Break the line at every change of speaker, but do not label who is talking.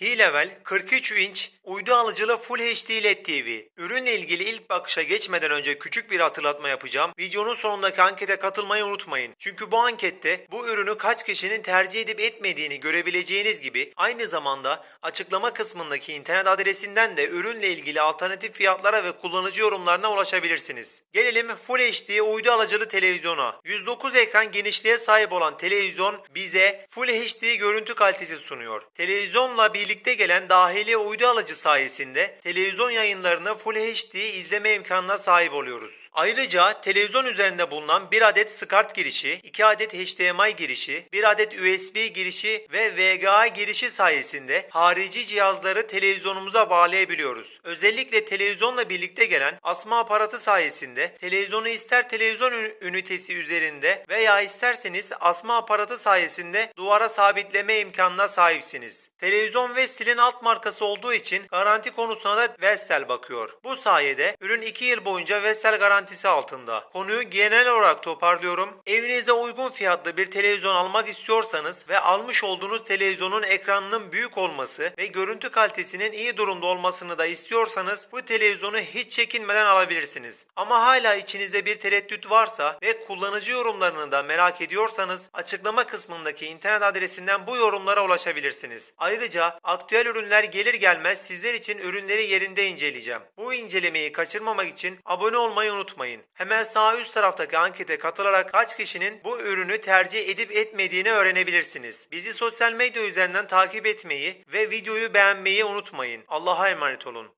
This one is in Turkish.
Hilevel 43 inç uydu alıcılı Full HD LED TV. Ürünle ilgili ilk bakışa geçmeden önce küçük bir hatırlatma yapacağım. Videonun sonundaki ankete katılmayı unutmayın. Çünkü bu ankette bu ürünü kaç kişinin tercih edip etmediğini görebileceğiniz gibi aynı zamanda açıklama kısmındaki internet adresinden de ürünle ilgili alternatif fiyatlara ve kullanıcı yorumlarına ulaşabilirsiniz. Gelelim Full HD uydu alıcılı televizyona. 109 ekran genişliğe sahip olan televizyon bize Full HD görüntü kalitesi sunuyor. Televizyonla birlikte gelen dahili uydu alıcı sayesinde televizyon yayınlarını Full HD izleme imkanına sahip oluyoruz. Ayrıca televizyon üzerinde bulunan bir adet SCART girişi, 2 adet HDMI girişi, 1 adet USB girişi ve VGA girişi sayesinde harici cihazları televizyonumuza bağlayabiliyoruz. Özellikle televizyonla birlikte gelen asma aparatı sayesinde televizyonu ister televizyon ün- ünitesi üzerinde veya isterseniz asma aparatı sayesinde duvara sabitleme imkanına sahipsiniz. Televizyon Vestel'in alt markası olduğu için garanti konusuna da Vestel bakıyor. Bu sayede ürün 2 yıl boyunca Vestel garantisi altında. Konuyu genel olarak toparlıyorum. Evinize uygun fiyatlı bir televizyon almak istiyorsanız ve almış olduğunuz televizyonun ekranının büyük olması ve görüntü kalitesinin iyi durumda olmasını da istiyorsanız bu televizyonu hiç çekinmeden alabilirsiniz. Ama hala içinizde bir tereddüt varsa ve kullanıcı yorumlarını da merak ediyorsanız açıklama kısmındaki internet adresinden bu yorumlara ulaşabilirsiniz. Ayrıca aktüel ürünler gelir gelmez sizler için ürünleri yerinde inceleyeceğim. Bu incelemeyi kaçırmamak için abone olmayı unutmayın. Hemen sağ üst taraftaki ankete katılarak kaç kişinin bu ürünü tercih edip etmediğini öğrenebilirsiniz. Bizi sosyal medya üzerinden takip etmeyi ve videoyu beğenmeyi unutmayın. Allah'a emanet olun.